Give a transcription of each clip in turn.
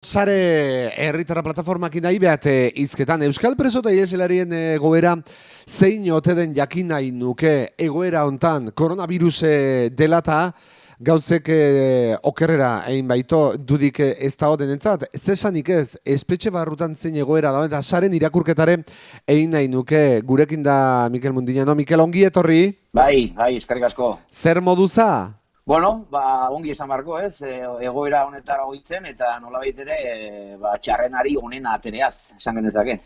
Sare herritara plataformak nahi behat izketan Euskal Preso eta Ieselarien egoera zein ote den jakin nahi nuke egoera hontan koronaviruse delata gauzek eh, okerrera egin baito dudik ez da entzat, zesanik ez espetxe barrutan zein egoera da eta saren irakurketare egin nahi nuke gurekin da Mikel Mundina, Mikel ongi etorri? Bai, bai, eskarrik asko. Zer moduza? Bueno, ba, ongi esan barko ez, e, egoera honetara hoitzen eta nolabait ere e, ba, txarrenari honen atereaz, esan genezake.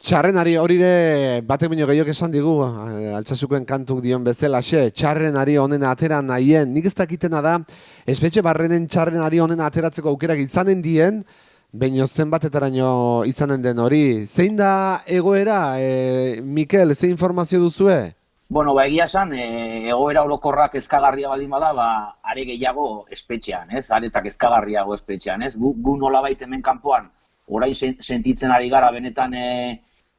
Txarrenari hori ere batek baino gehiok esan digu, e, altsasukoen kantuk dion bezala, xe, txarrenari honen atera nahien, nik ez dakitena da, espetxe barrenen txarrenari honen ateratzeko aukerak izanen dien, Baina zenbatetaraino izanen den hori. Zein da egoera, e, Mikel, ze informazio duzue? Bueno, ba, egia esan, e, egoera orokorrak ezkagarria baldin bada, ba, are gehiago espetxean, ez? Aretak ezkagarriago espetxean, ez? Gu, gu nola hemen kanpoan, orain sentitzen ari gara benetan e,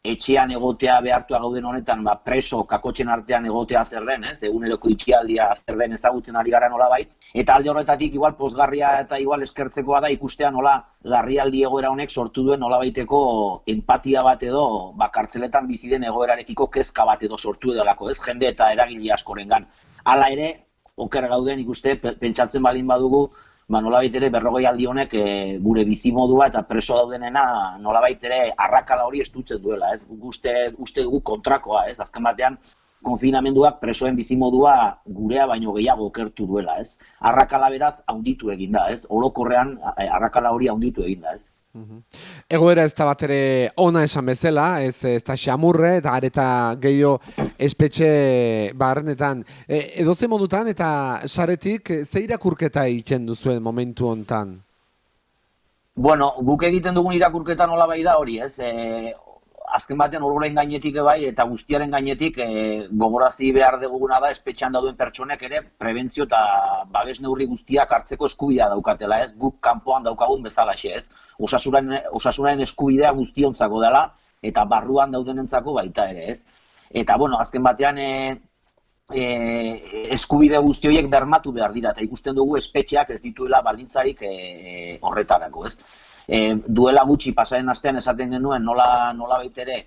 etxean egotea behartua gauden honetan, ba, preso kakotzen artean egotea zer den, ez? Eguneroko itxialdia zer den ezagutzen ari gara nola bait. Eta alde horretatik igual pozgarria eta igual eskertzekoa da ikustea nola larrialdi egoera honek sortu duen nola baiteko empatia bat edo ba, kartzeletan bizi den egoerarekiko kezka bat edo sortu edalako, ez? Jende eta eragile askorengan. Hala ere, oker gauden ikuste pentsatzen balin badugu, ba, nolabait ere berrogei aldi honek e, gure bizimodua eta preso daudenena nolabait ere arrakala hori estutzen duela, ez? Uste, uste dugu kontrakoa, ez? Azken batean, konfinamenduak presoen bizimodua gurea baino gehiago okertu duela, ez? Arrakala beraz haunditu eginda, ez? Orokorrean eh, arrakala hori haunditu eginda, ez? Egoera ez da bat ere ona esan bezala, ez, ez da xamurre, eta areta gehiago espetxe barrenetan. E, edo ze modutan eta saretik ze irakurketa egiten duzuen momentu hontan? Bueno, guk egiten dugun irakurketa nola bai da hori, ez? E, azken batean ororen gainetik bai eta guztiaren gainetik e, gogorazi behar duguna da espetxean dauduen pertsonek ere prebentzio eta babes neurri guztiak hartzeko eskubidea daukatela, ez? Guk kanpoan daukagun bezala ez? Osasunaren, osasunaren eskubidea guztiontzako dela eta barruan daudenentzako baita ere, ez? Eta bueno, azken batean e, e, eskubide guzti horiek bermatu behar dira eta ikusten dugu espetxeak ez dituela baldintzarik e, horretarako, ez? E, duela gutxi pasaren astean esaten genuen nola, nola baitere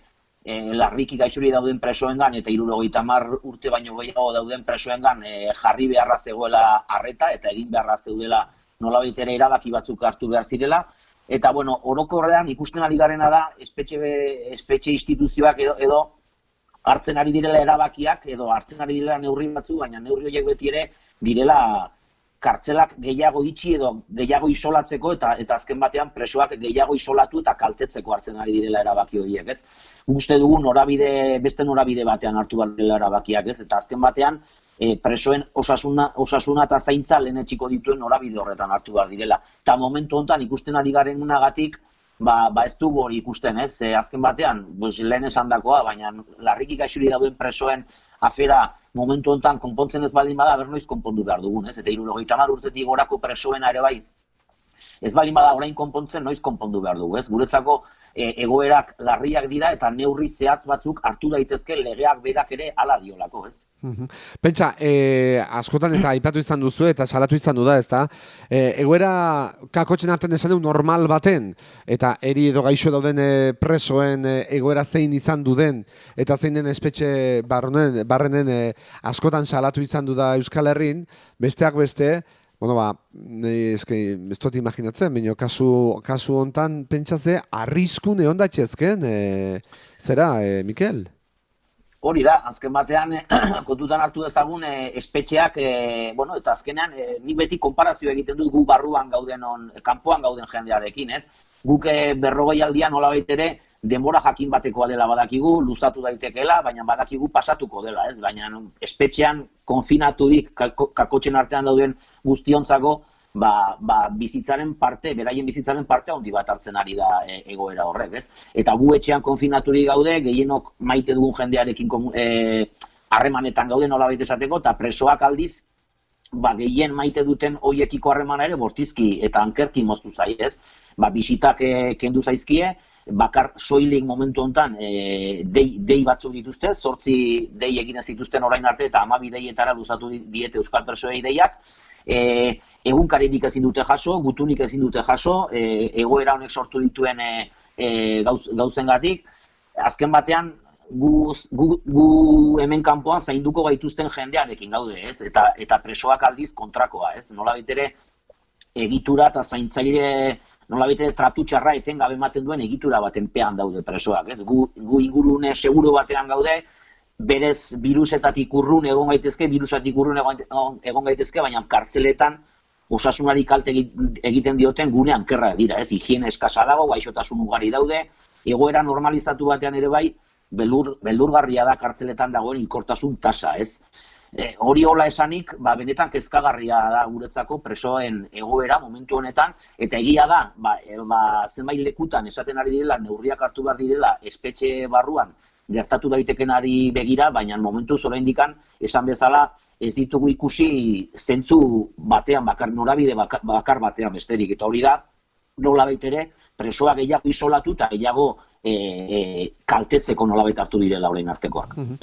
e, larriki gaixuri dauden presoengan eta irurogeita mar urte baino gehiago dauden presoengan e, jarri beharra zegoela arreta eta egin beharra zeudela nola baitere erabaki batzuk hartu behar zirela. Eta, bueno, orokorrean ikusten ari garena da, espetxe, espetxe instituzioak edo, edo hartzen ari direla erabakiak, edo hartzen ari direla neurri batzu, baina neurri horiek beti ere direla kartzelak gehiago itxi edo gehiago isolatzeko eta eta azken batean presoak gehiago isolatu eta kaltetzeko hartzen ari direla erabaki horiek, ez? Uste dugu norabide beste norabide batean hartu behar dela erabakiak, ez? Eta azken batean e, presoen osasuna, osasuna eta zaintza lehen etxiko dituen norabide horretan hartu behar direla. Eta momentu honetan ikusten ari garen unagatik, ba, ba ez dugu hori ikusten, ez? E, azken batean, pues, lehen esan dakoa, baina larriki gaixuri dauden presoen afera momentu honetan konpontzen ez baldin bada, bernoiz konpondu behar dugun, ez? Eta irurogeita mar urtetik gorako presoena ere bai, ez baldin bada orain konpontzen, noiz konpondu behar dugu, ez? Guretzako e, egoerak larriak dira eta neurri zehatz batzuk hartu daitezke legeak berak ere hala diolako, ez? Pentsa, e, askotan eta aipatu izan duzu eta salatu izan du da, ezta? E, egoera kakotzen artean esan du normal baten eta eri edo gaixo dauden e, presoen e, egoera zein izan du den eta zein den espetxe barrenen, barrenen e, askotan salatu izan du da Euskal Herrin, besteak beste, Bueno, ba, eske, ez dut imaginatzen, baina kasu, kasu hontan pentsatze, arrisku neon datxezken, e, zera, e, Mikel? Hori da, azken batean, kontutan hartu dezagun, e, espetxeak, e, bueno, eta azkenean, e, ni beti konparazio egiten dut gu barruan gauden, on, kanpoan gauden jendearekin, ez? Guk e, berrogei aldian, hola ere, denbora jakin batekoa dela badakigu, luzatu daitekeela, baina badakigu pasatuko dela, ez? Baina espetxean konfinaturik kakotxen artean dauden guztiontzako, ba, ba, bizitzaren parte, beraien bizitzaren parte handi bat hartzen ari da e, egoera horrek, ez? Eta gu etxean konfinaturik gaude, gehienok maite dugun jendearekin e, harremanetan gaude nola esateko, eta presoak aldiz, ba, gehien maite duten hoiekiko harremana ere bortizki eta ankerki moztu zai, ez? Ba, bisitak e, kendu zaizkie, bakar soilik momentu hontan e, dei, dei batzuk dituzte, zortzi dei egin zituzten orain arte eta amabi deietara luzatu diete Euskal Persoei deiak, e, egunkaririk ezin dute jaso, gutunik ezin dute jaso, e, egoera honek sortu dituen e, e, gauz, gauzengatik, azken batean gu, gu, gu hemen kanpoan zainduko gaituzten jendearekin gaude, ez? Eta eta presoak aldiz kontrakoa, ez? Nola ere egitura eta zaintzaile nola bete tratu txarra etengabe ematen duen egitura baten pean daude presoak, ez? Gu, gu ingurune seguru batean gaude, berez virusetatik urrun egon gaitezke, virusatik urrun egon, gaitezke, baina kartzeletan osasunari kalte egiten dioten gunean kerra dira, ez? Higiene eskasa dago, gaixotasun ugari daude, egoera normalizatu batean ere bai, beldur, beldurgarria da kartzeletan dagoen inkortasun tasa, ez? E, hori hola esanik, ba, benetan kezkagarria da guretzako presoen egoera momentu honetan, eta egia da, ba, e, ba, zenbait lekutan esaten ari direla, neurriak hartu behar direla, espetxe barruan, gertatu daitekenari begira, baina momentu zora indikan, esan bezala, ez ditugu ikusi zentzu batean, bakar, norabide bakar, bakar batean besterik, eta hori da, nola ere, presoa gehiago isolatu eta gehiago e, e, kaltetzeko nolabait hartu direla orain artekoak. Mhm.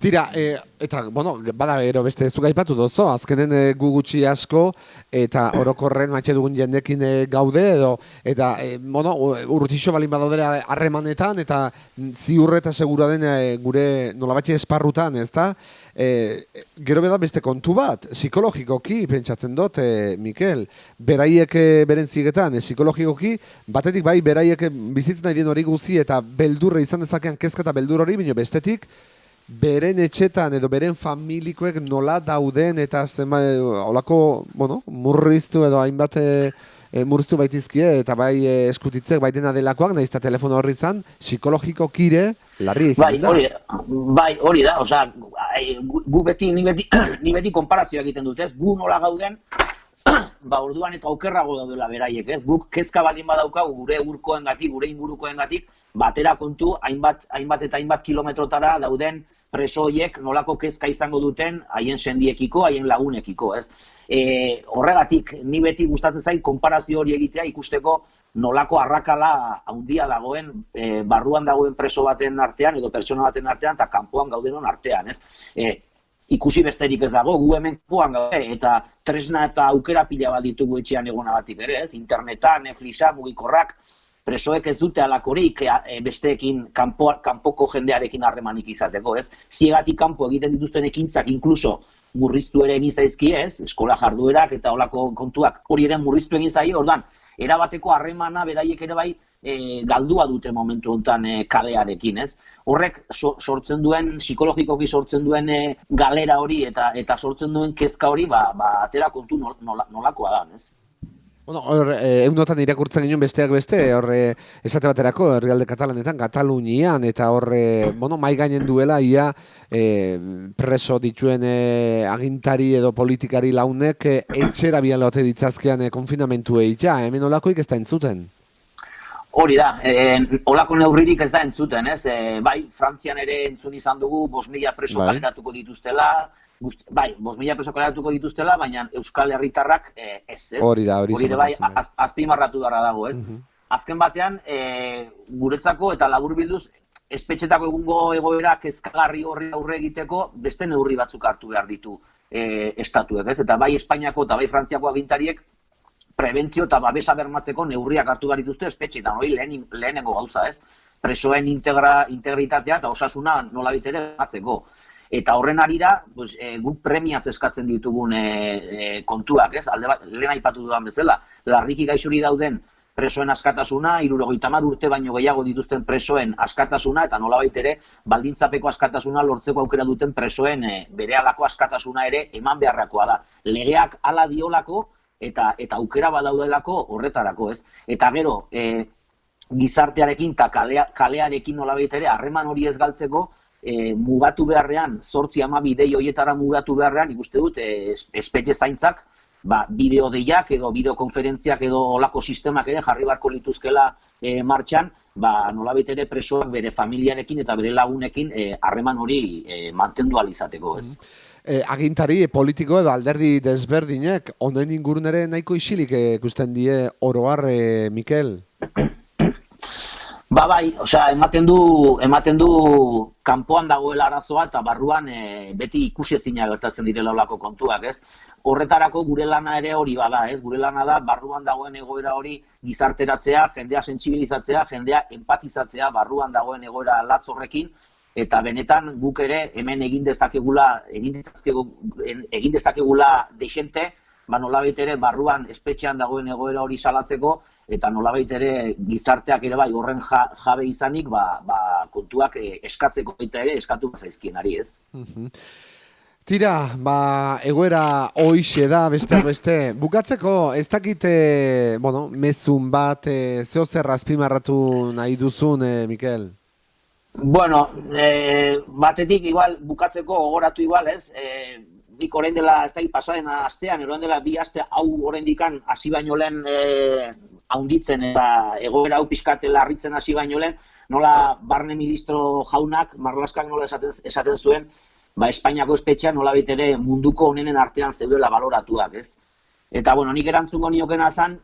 Tira, e, eta, bueno, bada ero beste ez gaipatu dozo, azkenen e, gu gutxi asko, eta orokorren matxe dugun jendekin e, gaude, edo, eta, e, bueno, urrutixo balin badaudera harremanetan, eta ziurre eta segura den e, gure nolabatxe esparrutan, ez da? E, gero beda beste kontu bat, psikologikoki, pentsatzen dut, e, Mikel, beraiek beren zigetan, e, psikologikoki, batetik bai, beraiek bizitzen nahi dien hori guzi, eta beldurre izan dezakean kezka eta beldur hori, bino bestetik, beren etxetan edo beren familikoek nola dauden eta zema, olako, bueno, murriztu edo hainbat e, murriztu baitizkie eta bai e, eskutitzek bai dena delakoak, nahiz telefono horri izan, psikologiko kire, larri izan bai, da. Hori, bai, hori da, oza, gu beti, ni beti, ni beti konparazioa egiten dut, ez, gu nola gauden, ba, orduan eta okerrago daudela beraiek, ez, guk kezka badin badaukagu gure urkoen gatik, gure ingurukoen gatik, batera kontu, hainbat, hainbat eta hainbat kilometrotara dauden presoiek nolako kezka izango duten haien sendiekiko, haien lagunekiko, ez? E, horregatik, ni beti gustatzen zait konparazio hori egitea ikusteko nolako arrakala handia dagoen e, barruan dagoen preso baten artean edo pertsona baten artean eta kanpoan gaudenon artean, ez? E, ikusi besterik ez dago, gu hemen kuan gaude, eta tresna eta aukera pila bat ditugu etxean egonabatik ere, ez? Internetan, Netflixa, mugikorrak, presoek ez dute alakorik e, besteekin kanpo, kanpoko jendearekin harremanik izateko, ez? Ziegatik kanpo egiten dituzten ekintzak inkluso murriztu ere egin zaizki ez, eskola jarduerak eta olako kontuak hori ere murriztu egin zaio, ordan erabateko harremana beraiek ere bai e, galdua dute momentu honetan e, kalearekin, ez? Horrek sortzen duen, psikologikoki sortzen duen e, galera hori eta eta sortzen duen kezka hori, ba, ba atera kontu nolakoa da, ez? Bueno, hor, eh, eunotan irakurtzen ginen besteak beste, horre eh, esate baterako, herrialde katalanetan, Katalunian, eta horre, eh, bueno, mai gainen duela, ia eh, preso dituen eh, agintari edo politikari launek eh, etxera bialote ditzazkean eh, konfinamentu ja, hemen olakoik ez da entzuten? Hori da, eh, olako neurririk ez da entzuten, ez? Eh, bai, Frantzian ere entzun izan dugu, bos mila preso bai. dituztela, Gust, bai, bos mila peso kaleratuko dituztela, baina Euskal Herritarrak eh, ez, ez? Hori da, hori Hori bai, az, azpimarratu dara dago, ez? Mhm. Azken batean, e, guretzako eta labur bilduz, espetxetako egungo egoera kezkagarri horri aurre egiteko, beste neurri batzuk hartu behar ditu e, estatuek, ez? Eta bai Espainiako eta bai Frantziako agintariek, prebentzio eta babesa bermatzeko neurriak hartu behar dituzte espetxetan, hori lehen, lehenengo gauza, ez? Presoen integra, integritatea eta osasuna nola bitere batzeko. Eta horren arira, pues, e, guk premiaz eskatzen ditugun e, kontuak, ez? Alde bat, lehen aipatu dudan bezala, larriki gaixuri dauden presoen askatasuna, irurogeita mar urte baino gehiago dituzten presoen askatasuna, eta nolabait ere, baldintzapeko askatasuna lortzeko aukera duten presoen e, bere alako askatasuna ere eman beharrakoa da. Legeak ala diolako, eta eta aukera badaudelako horretarako, ez? Eta gero, e, gizartearekin eta kalearekin nolabait ere, harreman hori ez galtzeko, e, mugatu beharrean, sortzi ama bidei hoietara mugatu beharrean, ikuste dut, e, espetxe zaintzak, ba, bideo deiak edo bideokonferentziak edo olako sistemak ere jarri barko lituzkela e, martxan, ba, nolabit ere presoak bere familiarekin eta bere lagunekin e, harreman hori e, mantendu alizateko, ez? E, agintari politiko edo alderdi desberdinek, onen ingurun ere nahiko isilik ikusten die oroar, e, Mikel? Ba bai, osea, ematen du, ematen du kanpoan dagoela arazoa eta barruan e, beti ikusi ezina gertatzen direla olako kontuak, ez? Horretarako gure lana ere hori bada, ez? Gure lana da barruan dagoen egoera hori gizarteratzea, jendea sentsibilizatzea, jendea empatizatzea barruan dagoen egoera latz horrekin eta benetan guk ere hemen egin dezakegula, egin dezakegu, egin dezakegula desente, ba nolabait ere barruan espetxean dagoen egoera hori salatzeko eta nolabait ere gizarteak ere bai horren jabe izanik ba, ba kontuak eh, eskatzeko baita ere eskatu zaizkienari, ez? Tira, ba, egoera hoixe da, beste beste. Bukatzeko, ez dakite, bueno, mezun bat, e, zeo zer azpimarratu nahi duzun, e, Mikel? Bueno, e, batetik, igual, bukatzeko, ogoratu igual, ez? E, nik orain dela, ez da, pasaren astean, orain dela bi aste hau orain dikan hasi baino lehen e, haunditzen eta egoera hau pixkate larritzen hasi baino lehen, nola barne ministro jaunak, marlaskak nola esaten, esaten zuen, ba, Espainiako espetxean nola ere munduko honenen artean zeudela baloratuak, ez? Eta, bueno, nik erantzungo niokena zan,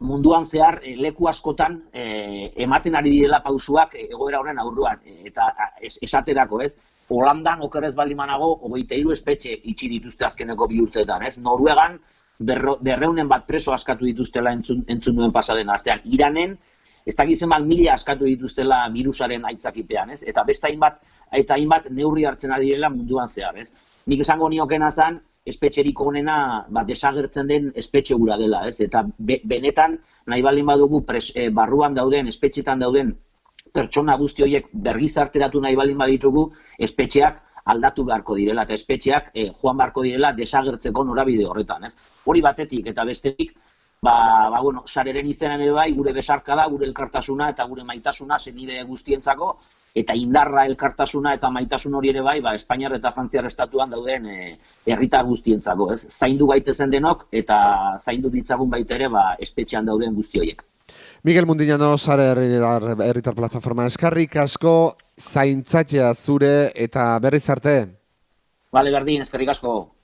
munduan zehar e, leku askotan e, ematen ari direla pausuak egoera horren aurruan, eta esaterako, ez? Holandan okerrez baldin manago, hogeita hiru espetxe itxi dituzte azkeneko bi urteetan, ez? Noruegan berro, berreunen bat preso askatu dituztela entzun, entzun duen pasaden astean. Iranen, ez da gizien bat mila askatu dituztela virusaren aitzakipean, ez? Eta besta hainbat, eta hainbat neurri hartzen ari direla munduan zehar, ez? Nik esango niokena zan, espetxerik honena ba, desagertzen den espetxe gura dela, ez? Eta benetan, nahi baldin badugu pres, eh, barruan dauden, espetxetan dauden pertsona guzti horiek bergizarteratu nahi baldin baditugu, espetxeak aldatu beharko direla eta espetxeak eh, joan beharko direla desagertzeko norabide horretan, ez? Hori batetik eta bestetik, ba, ba bueno, sareren izenan ere bai, gure besarka da, gure elkartasuna eta gure maitasuna zenide guztientzako, eta indarra elkartasuna eta maitasun hori ere bai, ba, Espainiar eta Frantziar estatuan dauden eh, herritar guztientzako, ez? Zaindu gaitezen denok eta zaindu ditzagun baita ere, ba, espetxean dauden guzti horiek. Miguel Mundinano, sare herritar plataforma eskarrik asko, zaintzatia zure eta berriz arte. Bale, berdin, eskarrik asko.